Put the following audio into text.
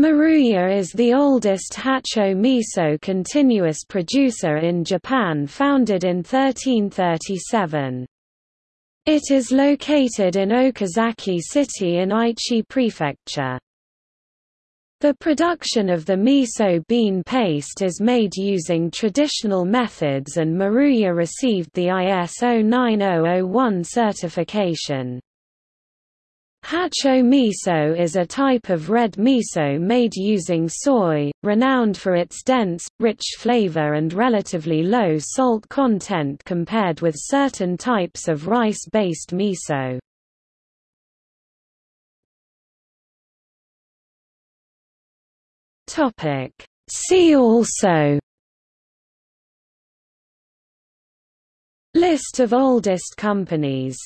Maruya is the oldest Hatcho miso continuous producer in Japan founded in 1337. It is located in Okazaki City in Aichi Prefecture. The production of the miso bean paste is made using traditional methods and Maruya received the ISO 9001 certification. Hatcho miso is a type of red miso made using soy, renowned for its dense, rich flavor and relatively low salt content compared with certain types of rice-based miso. See also List of oldest companies